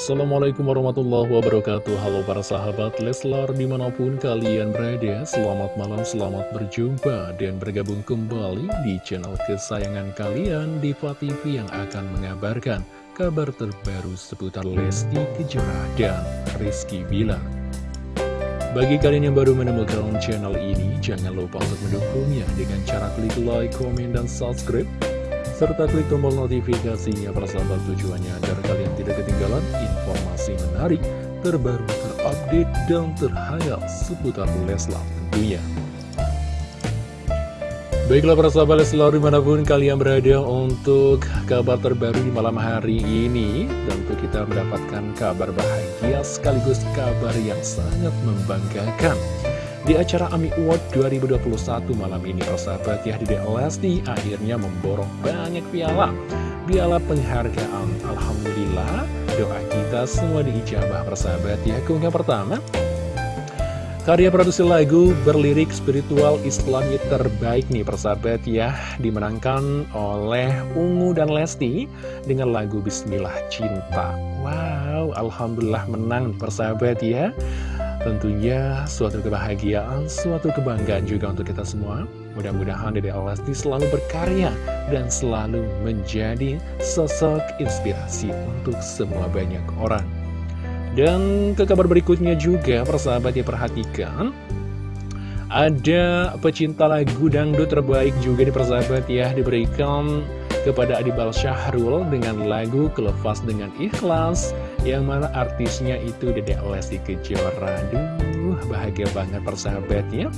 Assalamualaikum warahmatullahi wabarakatuh. Halo para sahabat Leslar di mana pun kalian berada Selamat malam, selamat berjumpa Dan bergabung kembali di channel kesayangan kalian Diva TV yang akan mengabarkan Kabar terbaru seputar Lesti Kejora dan Rizky Bilar. Bagi kalian yang baru menemukan channel ini Jangan lupa untuk mendukungnya dengan cara klik like, komen, dan subscribe serta klik tombol notifikasinya persahabat tujuannya agar kalian tidak ketinggalan informasi menarik, terbaru, terupdate, dan terhangat seputar Leslar tentunya. Baiklah para sahabat Leslar di mana pun kalian berada untuk kabar terbaru di malam hari ini Tentu kita mendapatkan kabar bahagia sekaligus kabar yang sangat membanggakan di acara AMI Award 2021 malam ini, persahabat ya, di Lesti akhirnya memborong banyak piala. Piala penghargaan. Alhamdulillah, doa kita semua diijabah, persahabat ya. Keunggahan pertama, Karya produksi lagu berlirik spiritual islami terbaik nih persahabat ya Dimenangkan oleh Ungu dan Lesti dengan lagu Bismillah Cinta Wow, Alhamdulillah menang persahabat ya Tentunya suatu kebahagiaan, suatu kebanggaan juga untuk kita semua. Mudah-mudahan Dede Alasti selalu berkarya dan selalu menjadi sosok inspirasi untuk semua banyak orang. Dan ke kabar berikutnya juga, persahabat ya perhatikan, ada pecinta lagu dangdut terbaik juga di persahabat ya, diberikan kepada Adibal Syahrul dengan lagu Kelepas Dengan Ikhlas yang mana artisnya itu Dede Lesti Kejora. Duh, bahagia banget persahabatnya.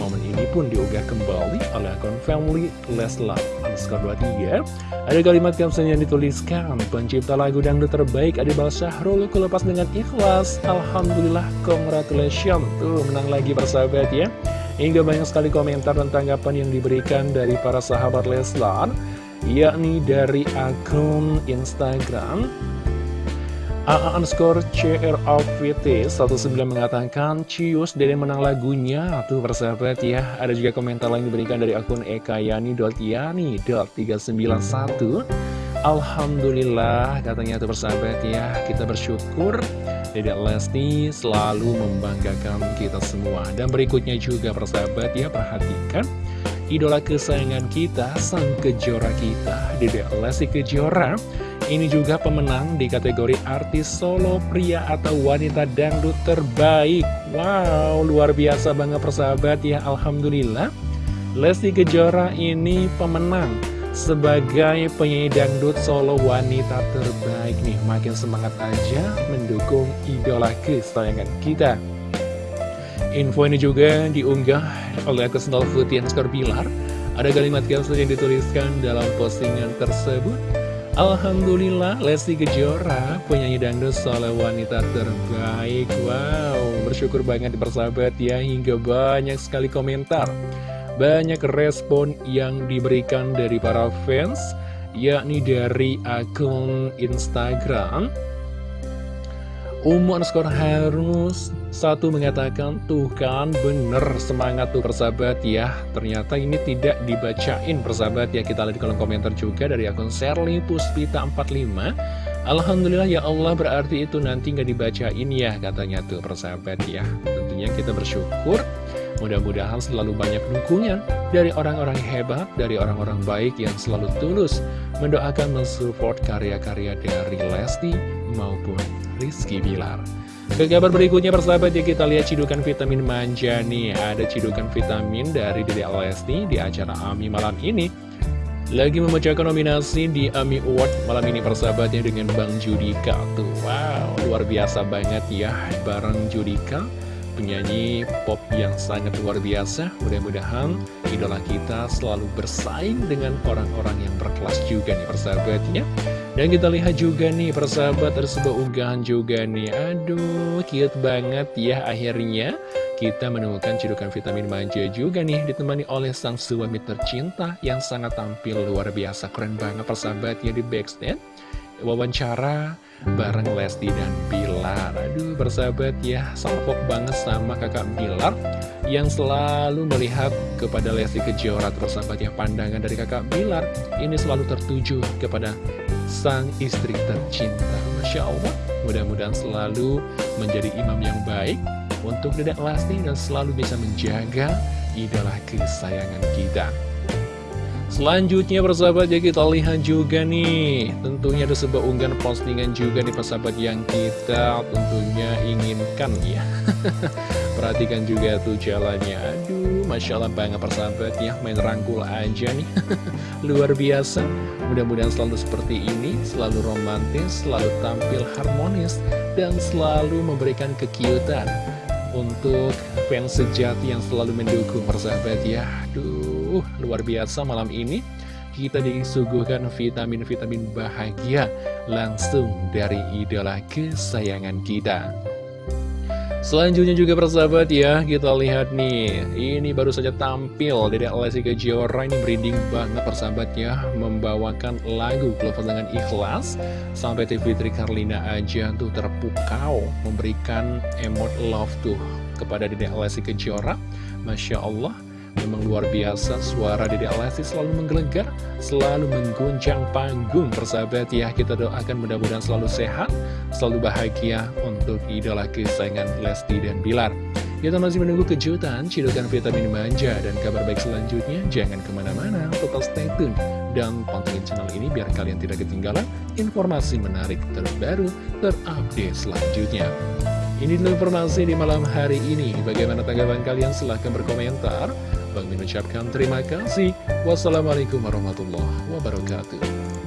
Momen ini pun diunggah kembali oleh akun family Leslar underscore 23 Ada kalimat caption yang dituliskan Pencipta lagu dangdut terbaik Adibal Syahrul Kelepas dengan ikhlas. Alhamdulillah, congratulations. Tuh, menang lagi persahabat ya Hingga banyak sekali komentar dan tanggapan yang diberikan dari para sahabat Leslar Yakni dari akun Instagram AA underscore CROVT 19 mengatakan Cius Dede menang lagunya. Tuh persahabat ya. Ada juga komentar lain diberikan dari akun ekayani.yani.391 Alhamdulillah katanya tuh persahabat ya. Kita bersyukur Dede Lesti selalu membanggakan kita semua. Dan berikutnya juga persahabat ya Perhatikan Idola kesayangan kita Sang kejora kita Dede Lesti Kejora. Ini juga pemenang di kategori artis solo pria atau wanita dangdut terbaik. Wow, luar biasa banget persahabat ya Alhamdulillah. Lesti Kejora ini pemenang sebagai penyanyi dangdut solo wanita terbaik nih. Makin semangat aja mendukung idola kesayangan kita Info ini juga diunggah oleh akun Sendal Putih Pilar Ada kalimat caption yang dituliskan dalam postingan tersebut. Alhamdulillah Lesti Kejora penyanyi dangdut soal wanita terbaik. Wow bersyukur banget persahabat ya hingga banyak sekali komentar. Banyak respon yang diberikan dari para fans yakni dari akun Instagram Umu underscore harus satu mengatakan tuh kan bener semangat tuh persahabat ya. Ternyata ini tidak dibacain persahabat ya. Kita lihat di kolom komentar juga dari akun Serly Puspita 45 Alhamdulillah ya Allah berarti itu nanti nggak dibacain ya katanya tuh persahabat ya. Tentunya kita bersyukur. Mudah-mudahan selalu banyak dukungan dari orang-orang hebat, dari orang-orang baik yang selalu tulus mendoakan mensupport karya-karya dari Lesti maupun Rizky Bilar. Ke kabar berikutnya persahabat ya kita lihat cidukan vitamin manja nih. Ada cidukan vitamin dari Dede Lesti di acara AMI malam ini. Lagi memecahkan nominasi di AMI Award malam ini persahabatnya dengan Bang Judika Tuh. Wow luar biasa banget ya bareng Judika penyanyi pop yang sangat luar biasa. Mudah-mudahan idola kita selalu bersaing dengan orang-orang yang berkelas juga nih persahabatnya Dan kita lihat juga nih persahabat ada sebuah unggahan juga nih. Aduh cute banget ya akhirnya. Kita menemukan cidukan vitamin manja juga nih ditemani oleh sang suami tercinta yang sangat tampil luar biasa. Keren banget persahabatnya di backstage. Wawancara bareng Lesti dan Bilar. Aduh bersahabat ya salpok banget sama kakak Bilar Yang selalu melihat kepada Lesti Kejora Tersahabat ya pandangan dari kakak Bilar Ini selalu tertuju kepada sang istri tercinta. Masya Allah, mudah-mudahan selalu menjadi imam yang baik untuk Dedek Lesti dan selalu bisa menjaga idola kesayangan kita. Selanjutnya persahabat ya kita lihat juga nih Tentunya ada sebuah unggahan postingan juga nih persahabat yang kita tentunya inginkan ya Perhatikan juga tuh jalannya. Aduh Masya Allah banget persahabat ya Main rangkul aja nih. Luar biasa. Mudah-mudahan selalu seperti ini Selalu romantis Selalu tampil harmonis Dan selalu memberikan kekiutan Untuk fans sejati yang selalu mendukung persahabat ya. Aduh Uh, luar biasa malam ini. Kita disuguhkan vitamin-vitamin bahagia langsung dari idola kesayangan kita. Selanjutnya juga persahabat ya, kita lihat nih, ini baru saja tampil dari Lesti Kejora ini merinding banget persahabat ya, membawakan lagu Keluar dengan Ikhlas, sampai TV Tri Karlina aja tuh terpukau, memberikan emot love tuh kepada Dede Lesti Kejora, Masya Allah, Memang luar biasa suara Dede Lesti selalu menggelegar, selalu mengguncang panggung persahabat ya. Kita doakan mudah-mudahan selalu sehat, selalu bahagia untuk idola kesayangan Lesti dan Bilar. Kita masih menunggu kejutan, cidukan vitamin manja, dan kabar baik selanjutnya. Jangan ke mana-mana, tetap stay tune. Dan pantengin channel ini biar kalian tidak ketinggalan informasi menarik terbaru, terupdate selanjutnya. Ini dulu informasi di malam hari ini. Bagaimana tanggapan kalian? Silahkan berkomentar. Bang Min terima kasih. Wassalamualaikum warahmatullahi wabarakatuh.